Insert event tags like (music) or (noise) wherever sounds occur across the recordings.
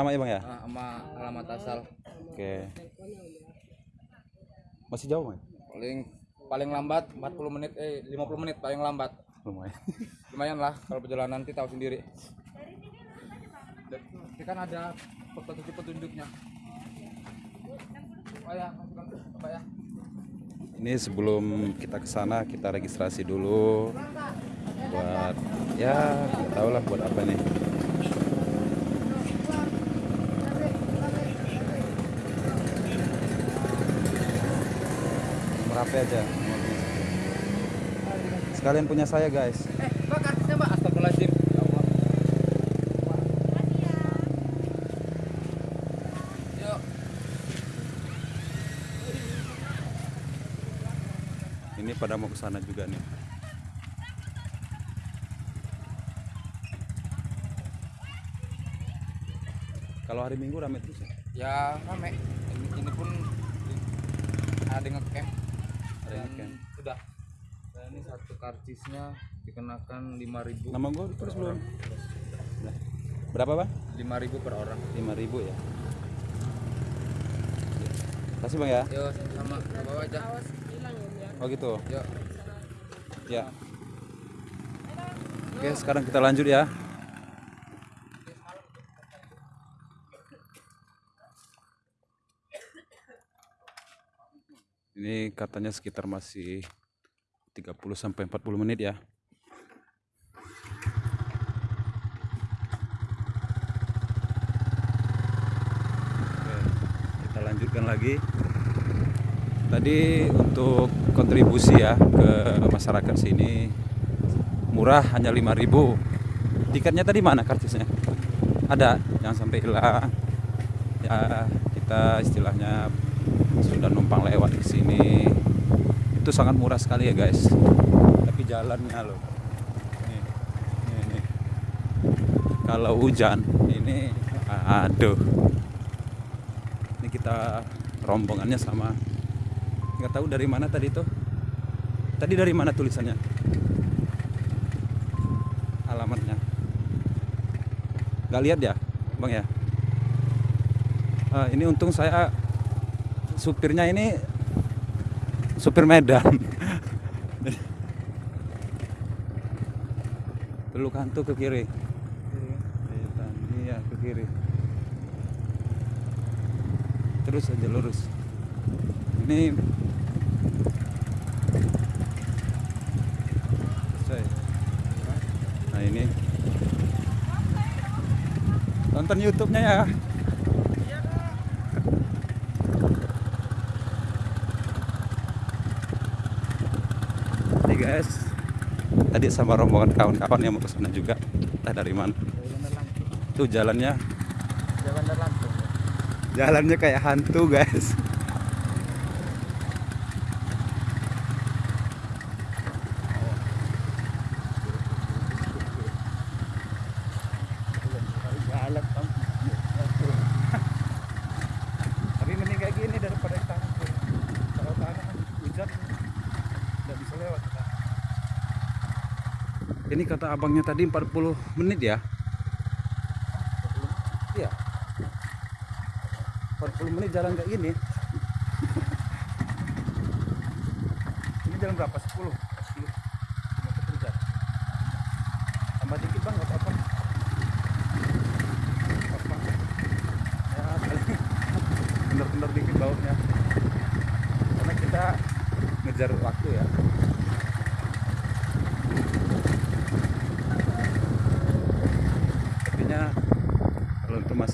Nama ya bang ya? Nah, sama alamat asal. Oke. Masih jauh bang? Paling paling lambat 40 menit eh 50 menit paling lambat. Lumayan. (laughs) Lumayan lah kalau perjalanan nanti tahu sendiri. Ini kan ada petunjuk-petunjuknya. Oh ya, Pak ya. Ini sebelum kita ke sana kita registrasi dulu buat ya nggak tahu lah buat apa nih. Merapi aja. Sekalian punya saya guys. Eh. Astagfirullahaladzim. Ya. Ini pada mau ke sana juga nih. Kalau hari Minggu rame terus ya? Ya rame. Ini, ini pun ada ngecamp. Dan ngecamp. Sudah. Dan ini satu karcisnya dikenakan 5000 Nama gue terus belum? Nah, Berapa bang? 5000 per orang. 5000 ya. Kasih bang ya. Yo sama ke bawah aja. Oh gitu. Yuk. Ya. Oke sekarang kita lanjut ya. Ini katanya sekitar masih 30 sampai 40 menit ya. Oke, kita lanjutkan lagi. Tadi untuk kontribusi ya ke masyarakat sini murah hanya 5000 Tiketnya tadi mana karcisnya? Ada, jangan sampai hilang. Ya, kita istilahnya sudah numpang lewat di sini. Itu sangat murah sekali ya, guys. Tapi jalannya loh. Nih, nih, nih. Kalau hujan ini aduh. Ini kita rombongannya sama nggak tahu dari mana tadi tuh tadi dari mana tulisannya alamatnya nggak lihat ya bang ya Ah, ini untung saya supirnya ini supir Medan. Teluk Hantu ke kiri. Iya ke kiri. Terus aja lurus. Ini nah ini. Tonton YouTube-nya ya guys. Tadi sama rombongan kawan-kawan yang mau ke sana juga. Entah dari mana. Tuh jalannya. Jalannya kayak hantu guys tapi mending kayak gini daripada di tanah tuh. kalau tanah kan hujan nggak bisa lewat kita. ini kata abangnya tadi 40 menit ya? Iya. 40 menit jalan kayak gini. (laughs) Ini jalan berapa? 10 10 kilometer jam tambah dikit bang nggak apa-apa. Ya (laughs) bener-bener dikit bautnya karena kita ngejar waktu ya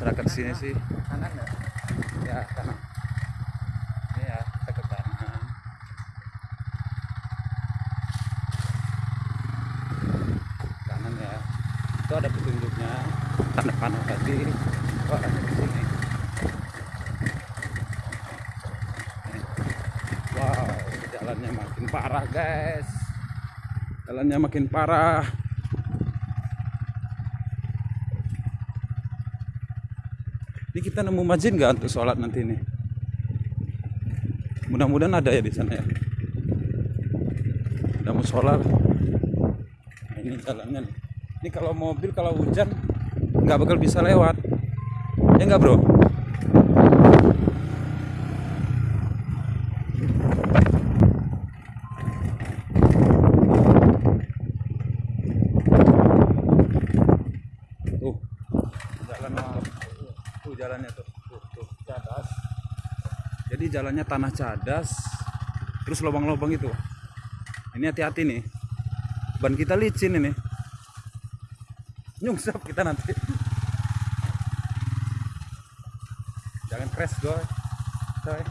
masyarakat sini sih. Kanan ya? ya kanan. Ini ya kita ke kanan. Kanan ya. Itu ada petunjuknya. Tanda panah tadi oh ada di sini. Wow jalannya makin parah guys. Jalannya makin parah Ini kita nemu masjid nggak untuk sholat nanti nih? Mudah-mudahan ada ya di sana ya. Mau sholat. Nah, ini jalannya. Ini kalau mobil kalau hujan nggak bakal bisa lewat. Ya enggak bro? Tuh, jalan tuh. Tuh jalannya tuh. Tuh, tuh. Cadas. Jadi jalannya tanah cadas, terus lubang-lubang itu. Ini hati-hati nih. Ban kita licin ini. Nyungsap kita nanti. Jangan crash, coy. Coy.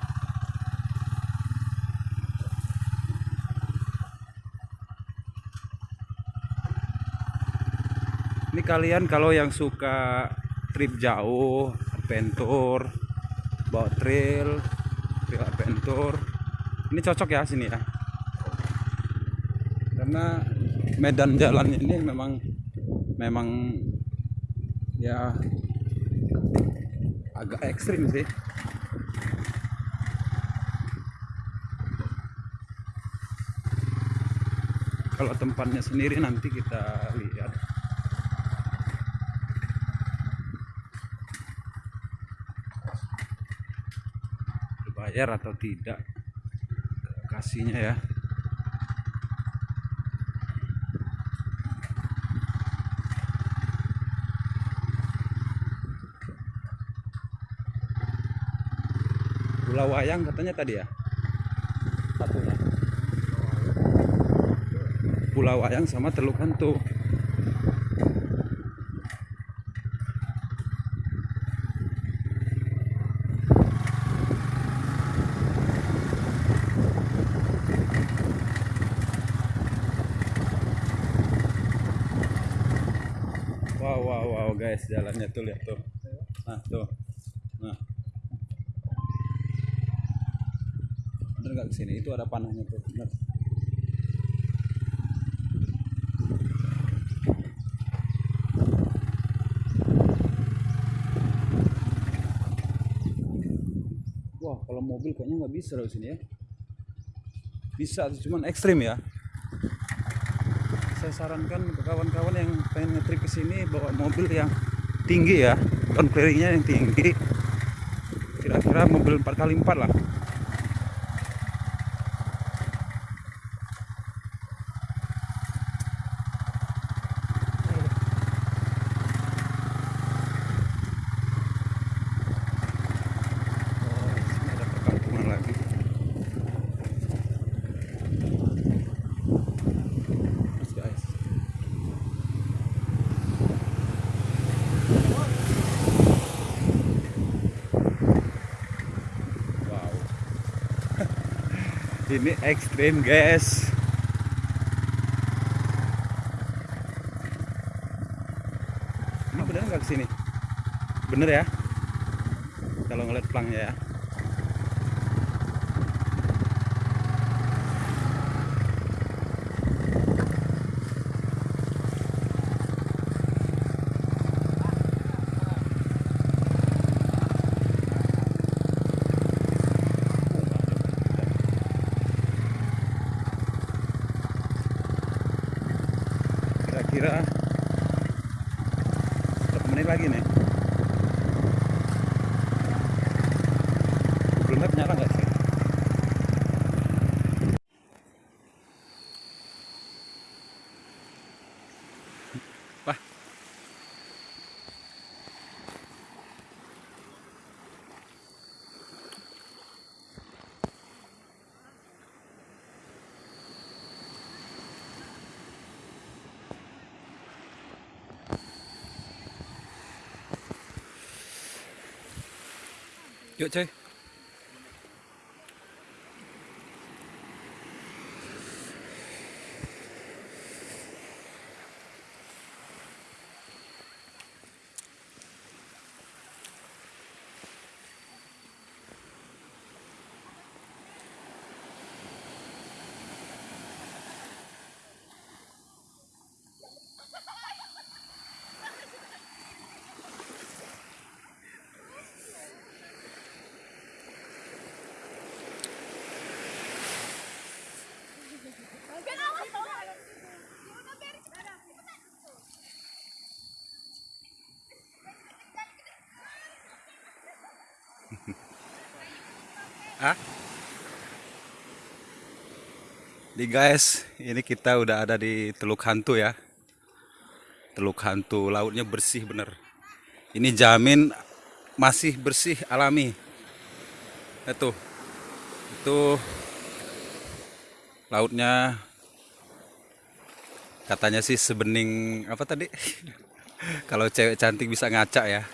Ini kalian kalau yang suka trip jauh, adventure, bawa trail, adventure, ini cocok ya sini ya. Karena medan jalannya ini memang memang ya agak ekstrim sih. Kalau tempatnya sendiri nanti kita lihat. Bayar atau tidak kasihnya ya. Pulau Wayang katanya tadi ya? Satunya. Pulau Wayang sama Teluk Hantu. Wow, wow, wow, guys, jalannya tuh lihat tuh. Nah, tuh. Nah. Bener nggak ke sini? Itu ada panahnya tuh. Bener. Wah, kalau mobil kayaknya nggak bisa loh sini ya. Bisa, cuman ekstrim ya. Saya sarankan kawan-kawan yang pengen ngetrip ke sini bawa mobil yang tinggi ya, down clearingnya yang tinggi. Kira-kira mobil 4x4 lah. Oh, sini ada perkampungan lagi. Terus guys. Wow. Ini ekstrim guys. Ini bener nggak ke sini? Bener ya? Kalau ngeliat pelangnya ya. Kira-kira berapa menit lagi nih? Google Map nyala nggak sih? Wah. Yuk coy. Hah? Nih guys, ini kita udah ada di Teluk Hantu ya. Teluk Hantu, lautnya bersih bener. Ini jamin masih bersih alami. Itu, itu lautnya katanya sih sebening apa tadi? (laughs) Kalau cewek cantik bisa ngaca ya.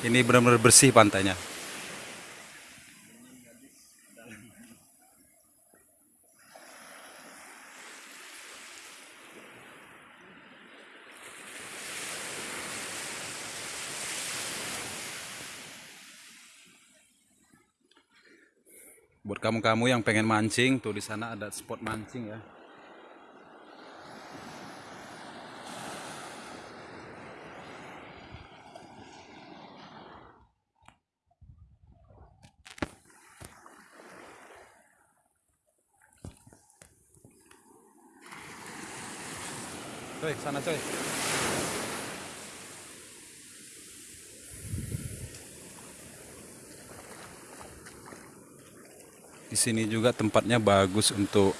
Ini benar-benar bersih pantainya. Buat kamu-kamu yang pengen mancing, tuh di sana ada spot mancing ya. Coy, sana coy. Sini juga tempatnya bagus untuk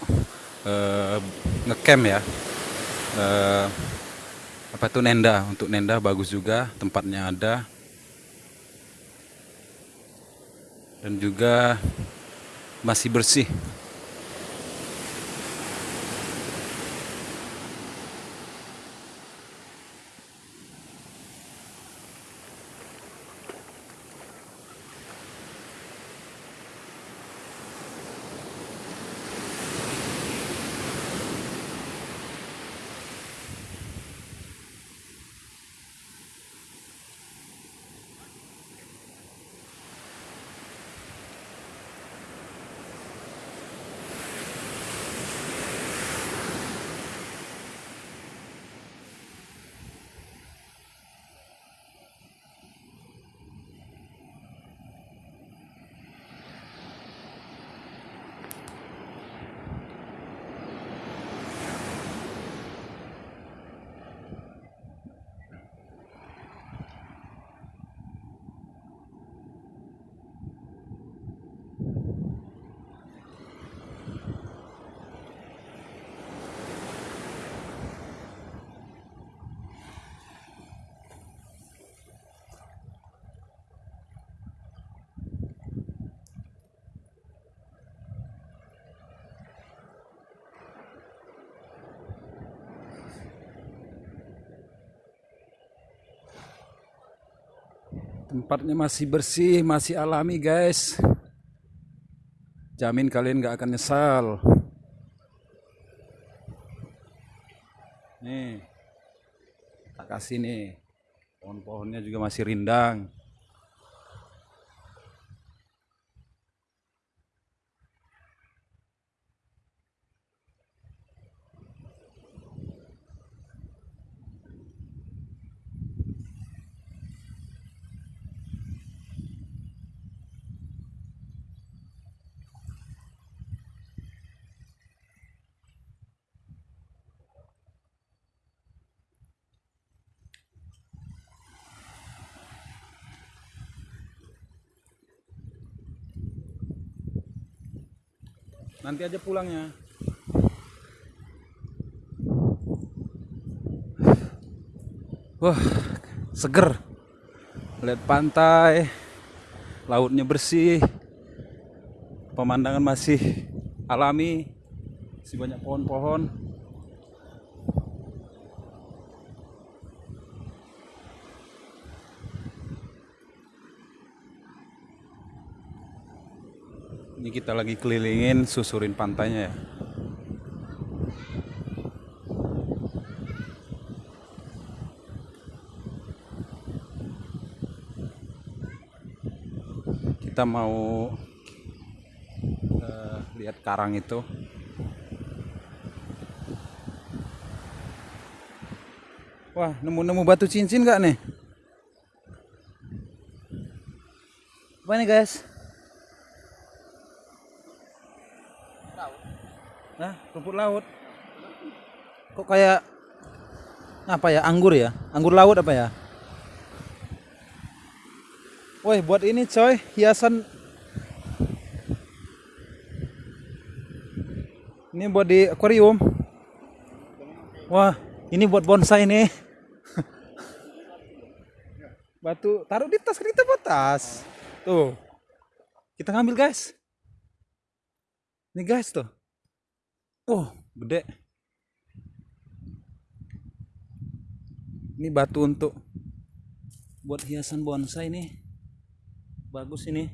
eh, ngecamp ya. Eh, apa itu nenda? Untuk nenda bagus juga, tempatnya ada. Dan juga masih bersih. Tempatnya masih bersih, masih alami guys. Jamin kalian gak akan nyesal. Nih, tak kasih nih. Pohon-pohonnya juga masih rindang. Nanti aja pulangnya. Wah, seger. Lihat pantai, lautnya bersih, pemandangan masih alami, masih banyak pohon-pohon. Ini kita lagi kelilingin susurin pantainya ya. Kita mau eh, lihat karang itu. Wah, nemu-nemu batu cincin nggak nih? Apa nih guys? rumput laut. Kok kayak apa ya anggur ya? Anggur laut apa ya? Woi buat ini coy hiasan. Ini buat di akuarium. Wah ini buat bonsai nih (laughs) batu taruh di tas kita buat tas. Tuh kita ngambil guys. Ini guys tuh. Oh, gede. Ini batu untuk buat hiasan bonsai nih. Bagus ini.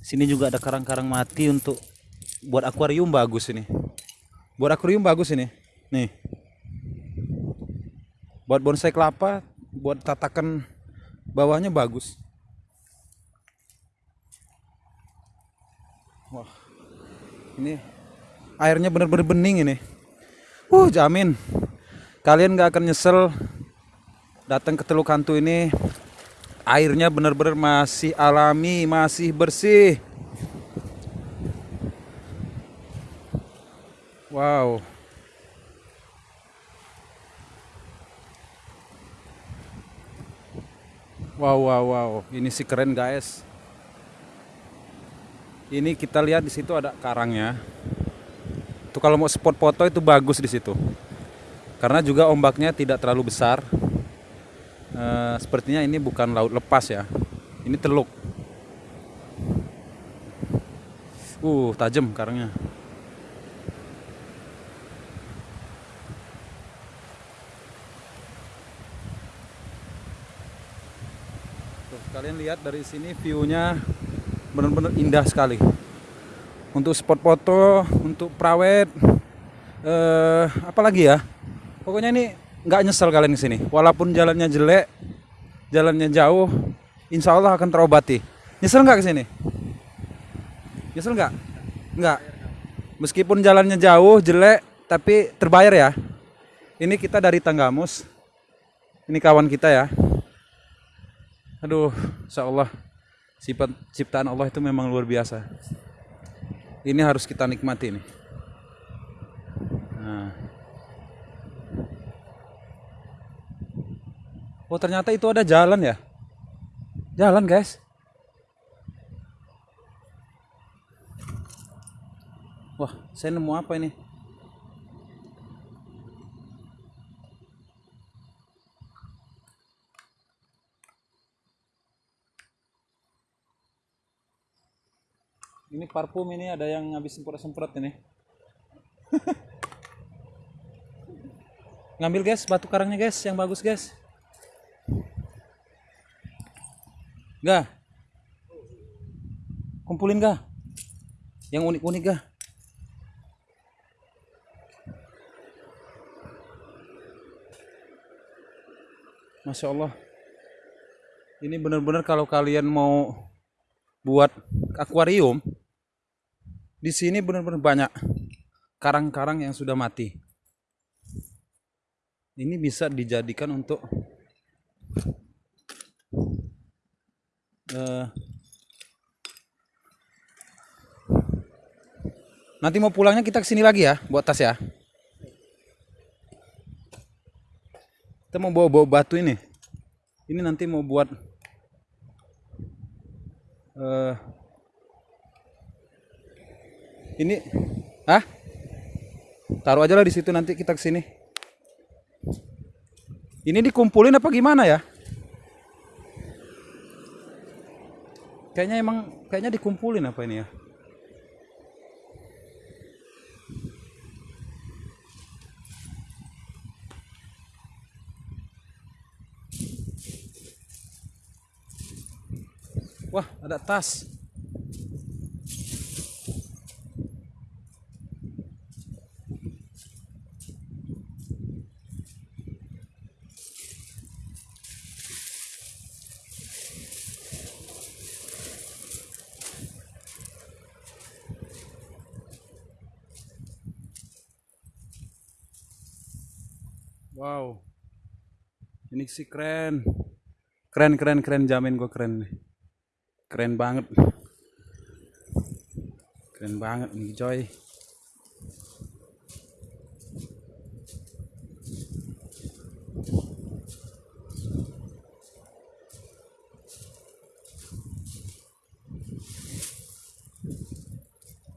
Sini juga ada karang-karang mati untuk buat akuarium bagus ini. Buat akuarium bagus ini. Nih. Buat bonsai kelapa, buat tatakan bawahnya bagus. Wah. Ini airnya bener-bener bening ini. Uh, jamin. Kalian nggak akan nyesel datang ke Teluk Hantu ini. Airnya bener-bener masih alami, masih bersih. Wow. Wow, wow, wow. Ini sih keren, guys. Ini kita lihat di situ ada karangnya. Itu kalau mau spot foto itu bagus di situ. Karena juga ombaknya tidak terlalu besar. Eh, sepertinya ini bukan laut lepas ya. Ini teluk. Uh, tajam karangnya. Tuh, kalian lihat dari sini view-nya benar-benar indah sekali. Untuk spot foto, untuk prawet, eh, apa lagi ya? Pokoknya ini nggak nyesel kalian di sini. Walaupun jalannya jelek, jalannya jauh, insya Allah akan terobati. Nyesel nggak ke sini? Nyesel nggak? Nggak. Meskipun jalannya jauh, jelek, tapi terbayar ya. Ini kita dari Tanggamus. Ini kawan kita ya. Aduh, insya Allah sifat ciptaan Allah itu memang luar biasa. Ini harus kita nikmati nih. Nah. Oh ternyata itu ada jalan ya? Jalan guys. Wah, saya nemu apa ini? Ini parfum ini ada yang habis semprot-semprot ini. Ngambil guys batu karangnya guys, yang bagus guys. Gak? Kumpulin gak? Yang unik-unik gak? Masya Allah. Ini benar-benar kalau kalian mau buat akuarium, di sini benar-benar banyak karang-karang yang sudah mati. Ini bisa dijadikan untuk eh, nanti mau pulangnya kita ke sini lagi ya, buat tas ya. Kita mau bawa-bawa batu ini. Ini nanti mau buat eh ini ah taruh aja lah di situ nanti kita ke sini. Ini dikumpulin apa gimana ya? Kayaknya emang kayaknya dikumpulin apa ini ya? Wah, ada tas. Wow. Ini sih keren. Keren, keren, keren. Jamin gue keren nih. Keren banget. Keren banget nih, coy.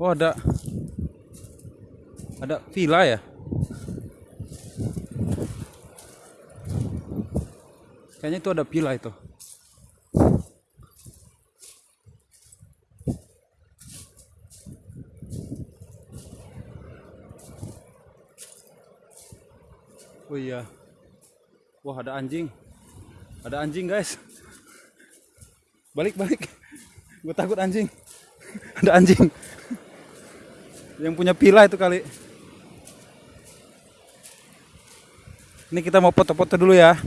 Oh ada Ada villa ya? Kayaknya itu ada villa itu. Oh iya. Wah, ada anjing. Ada anjing, guys. Balik, balik. Gue takut anjing. (laughs) ada anjing. Yang punya villa itu kali. Ini kita mau foto-foto dulu ya.